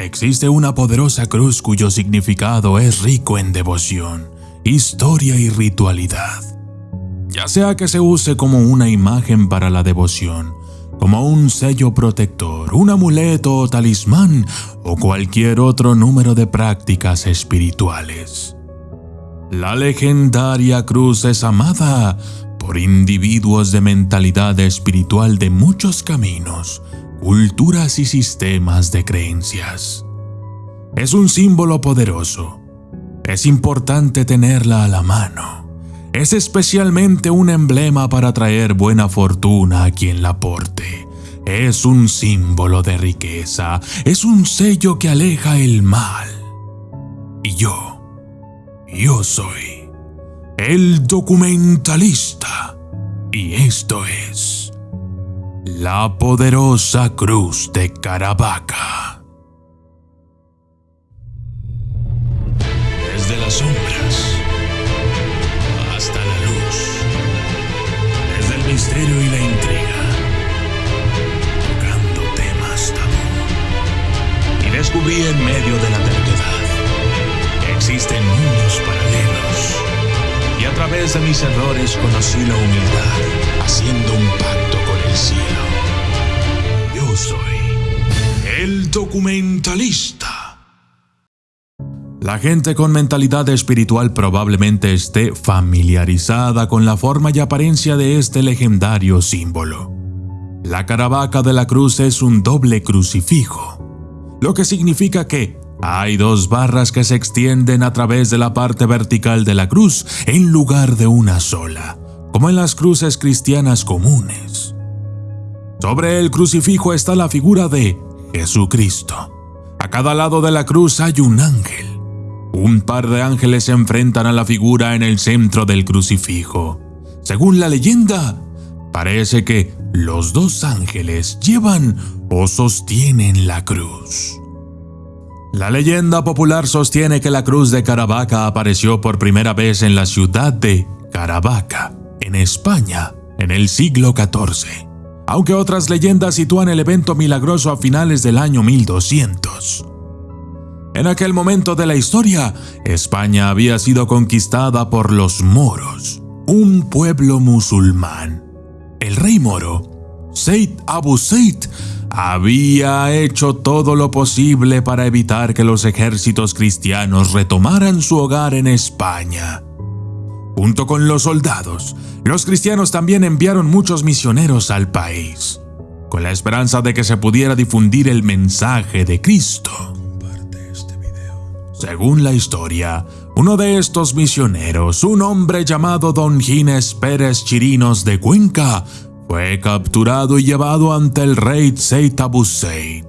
Existe una poderosa cruz cuyo significado es rico en devoción, historia y ritualidad. Ya sea que se use como una imagen para la devoción, como un sello protector, un amuleto o talismán o cualquier otro número de prácticas espirituales. La legendaria cruz es amada por individuos de mentalidad espiritual de muchos caminos, culturas y sistemas de creencias. Es un símbolo poderoso. Es importante tenerla a la mano. Es especialmente un emblema para traer buena fortuna a quien la porte. Es un símbolo de riqueza. Es un sello que aleja el mal. Y yo, yo soy el documentalista. Y esto es la poderosa cruz de Caravaca. Desde las sombras hasta la luz. Desde el misterio y la intriga. Tocando temas tabú. Y descubrí en medio de la terquedad que existen mundos paralelos. Y a través de mis errores conocí la humildad, haciendo un Soy el documentalista. La gente con mentalidad espiritual probablemente esté familiarizada con la forma y apariencia de este legendario símbolo. La caravaca de la cruz es un doble crucifijo, lo que significa que hay dos barras que se extienden a través de la parte vertical de la cruz en lugar de una sola, como en las cruces cristianas comunes. Sobre el crucifijo está la figura de Jesucristo. A cada lado de la cruz hay un ángel. Un par de ángeles se enfrentan a la figura en el centro del crucifijo. Según la leyenda, parece que los dos ángeles llevan o sostienen la cruz. La leyenda popular sostiene que la cruz de Caravaca apareció por primera vez en la ciudad de Caravaca, en España, en el siglo XIV, aunque otras leyendas sitúan el evento milagroso a finales del año 1200. En aquel momento de la historia, España había sido conquistada por los moros, un pueblo musulmán. El rey moro, Said Abu Said, había hecho todo lo posible para evitar que los ejércitos cristianos retomaran su hogar en España. Junto con los soldados, los cristianos también enviaron muchos misioneros al país, con la esperanza de que se pudiera difundir el mensaje de Cristo. Según la historia, uno de estos misioneros, un hombre llamado Don Ginés Pérez Chirinos de Cuenca, fue capturado y llevado ante el rey Seyd Abu Said.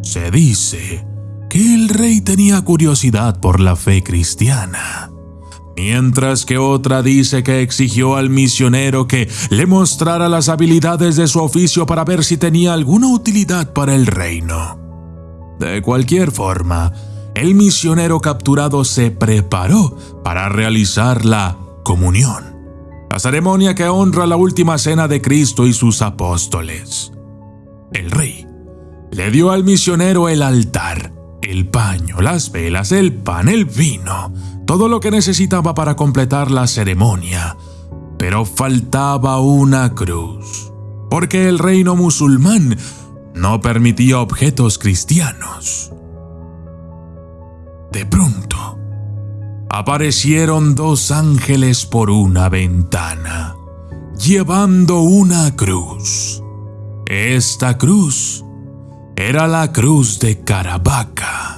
Se dice que el rey tenía curiosidad por la fe cristiana, mientras que otra dice que exigió al misionero que le mostrara las habilidades de su oficio para ver si tenía alguna utilidad para el reino. De cualquier forma, el misionero capturado se preparó para realizar la comunión, la ceremonia que honra la última cena de Cristo y sus apóstoles. El rey le dio al misionero el altar, el paño, las velas, el pan, el vino, todo lo que necesitaba para completar la ceremonia, pero faltaba una cruz, porque el reino musulmán no permitía objetos cristianos. De pronto, aparecieron dos ángeles por una ventana, llevando una cruz. Esta cruz era la cruz de Caravaca.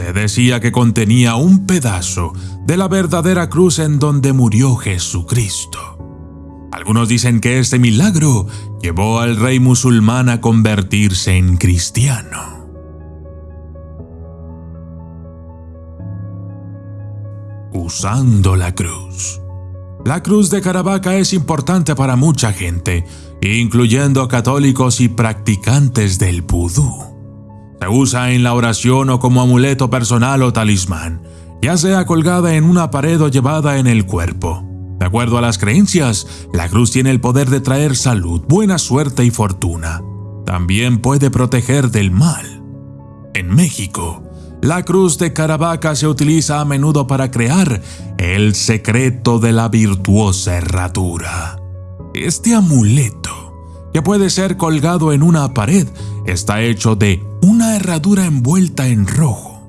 Se decía que contenía un pedazo de la verdadera cruz en donde murió Jesucristo. Algunos dicen que este milagro llevó al rey musulmán a convertirse en cristiano. usando la cruz. La cruz de Caravaca es importante para mucha gente, incluyendo católicos y practicantes del vudú. Se usa en la oración o como amuleto personal o talismán, ya sea colgada en una pared o llevada en el cuerpo. De acuerdo a las creencias, la cruz tiene el poder de traer salud, buena suerte y fortuna. también puede proteger del mal. En México, la cruz de Caravaca se utiliza a menudo para crear el secreto de la virtuosa herradura. Este amuleto, que puede ser colgado en una pared, está hecho de una herradura envuelta en rojo.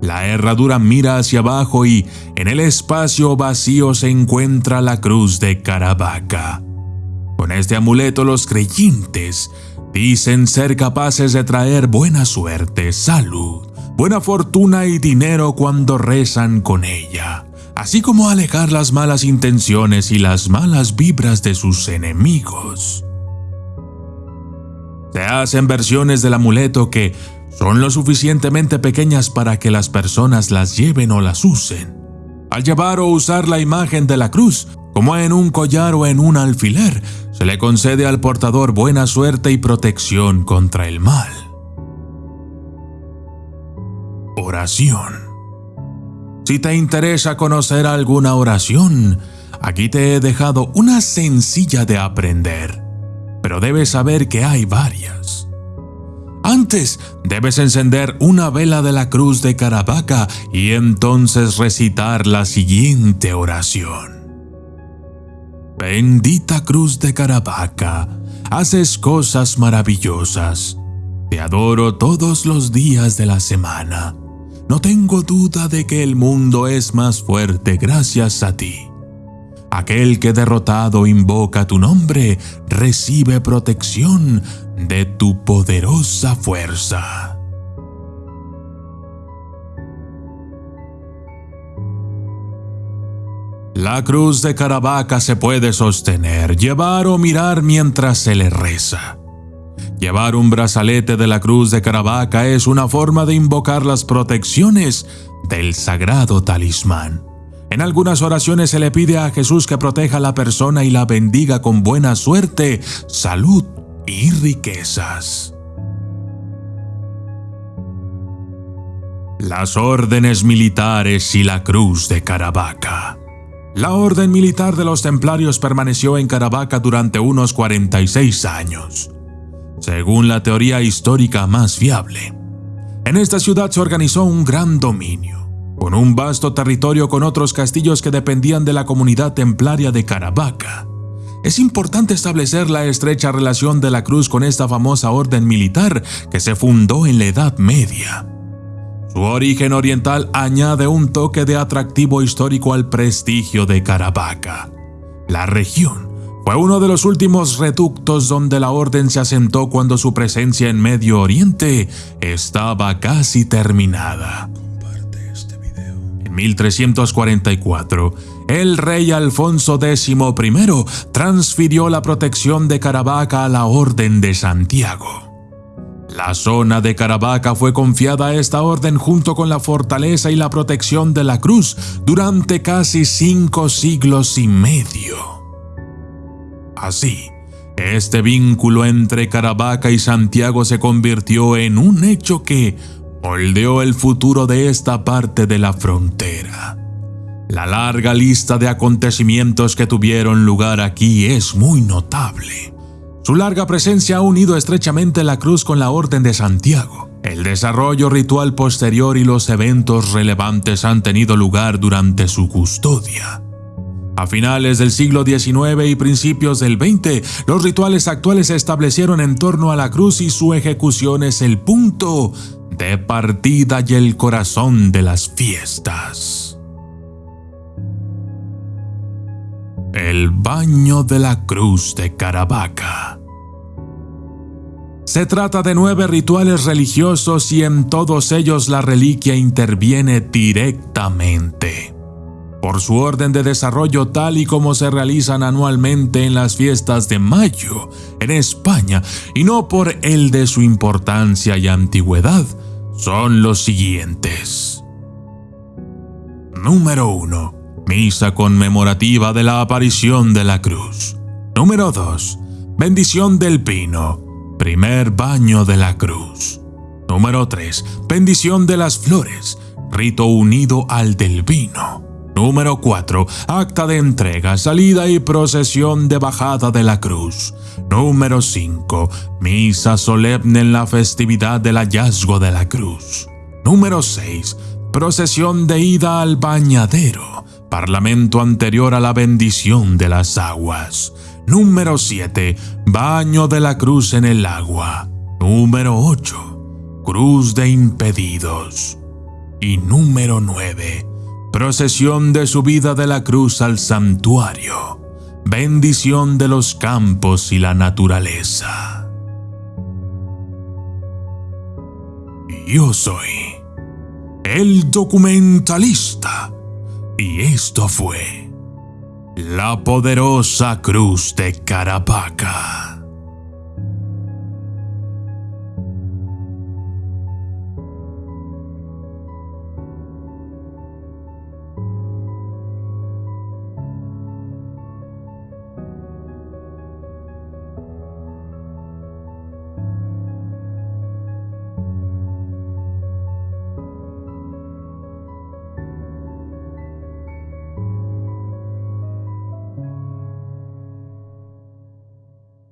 La herradura mira hacia abajo y en el espacio vacío se encuentra la cruz de Caravaca. Con este amuleto los creyentes dicen ser capaces de traer buena suerte, salud, buena fortuna y dinero cuando rezan con ella, así como alejar las malas intenciones y las malas vibras de sus enemigos. Se hacen versiones del amuleto que son lo suficientemente pequeñas para que las personas las lleven o las usen. Al llevar o usar la imagen de la cruz, como en un collar o en un alfiler, se le concede al portador buena suerte y protección contra el mal. Oración. Si te interesa conocer alguna oración, aquí te he dejado una sencilla de aprender, pero debes saber que hay varias. Antes debes encender una vela de la cruz de Caravaca y entonces recitar la siguiente oración. Bendita cruz de Caravaca, haces cosas maravillosas. Te adoro todos los días de la semana. No tengo duda de que el mundo es más fuerte gracias a ti. Aquel que derrotado invoca tu nombre recibe protección de tu poderosa fuerza. La cruz de Caravaca se puede sostener, llevar o mirar mientras se le reza. Llevar un brazalete de la cruz de Caravaca es una forma de invocar las protecciones del sagrado talismán. En algunas oraciones se le pide a Jesús que proteja a la persona y la bendiga con buena suerte, salud y riquezas. Las órdenes militares y la cruz de Caravaca. La orden militar de los templarios permaneció en Caravaca durante unos 46 años, según la teoría histórica más fiable. En esta ciudad se organizó un gran dominio, con un vasto territorio con otros castillos que dependían de la comunidad templaria de Caravaca. Es importante establecer la estrecha relación de la cruz con esta famosa orden militar que se fundó en la Edad Media. Su origen oriental añade un toque de atractivo histórico al prestigio de Caravaca. La región fue uno de los últimos reductos donde la orden se asentó cuando su presencia en Medio Oriente estaba casi terminada. Este en 1344, el rey Alfonso X I transfirió la protección de Caravaca a la Orden de Santiago. La zona de Caravaca fue confiada a esta orden junto con la fortaleza y la protección de la cruz durante casi cinco siglos y medio. Así, este vínculo entre Caravaca y Santiago se convirtió en un hecho que moldeó el futuro de esta parte de la frontera. La larga lista de acontecimientos que tuvieron lugar aquí es muy notable. Su larga presencia ha unido estrechamente la cruz con la Orden de Santiago. El desarrollo ritual posterior y los eventos relevantes han tenido lugar durante su custodia. A finales del siglo XIX y principios del XX, los rituales actuales se establecieron en torno a la cruz y su ejecución es el punto de partida y el corazón de las fiestas. El baño de la cruz de Caravaca. Se trata de nueve rituales religiosos y en todos ellos la reliquia interviene directamente. Por su orden de desarrollo tal y como se realizan anualmente en las fiestas de mayo en España y no por el de su importancia y antigüedad, son los siguientes. Número 1 Misa conmemorativa de la aparición de la cruz. Número 2. Bendición del pino. Primer baño de la cruz. Número 3. Bendición de las flores. Rito unido al del vino. Número 4. Acta de entrega, salida y procesión de bajada de la cruz. Número 5. Misa solemne en la festividad del hallazgo de la cruz. Número 6. Procesión de ida al bañadero. Parlamento anterior a la bendición de las aguas. Número 7. Baño de la cruz en el agua. Número 8. Cruz de impedidos. Y número 9 Procesión de subida de la cruz al santuario. Bendición de los campos y la naturaleza. Yo soy el documentalista y esto fue la poderosa cruz de Carapacas.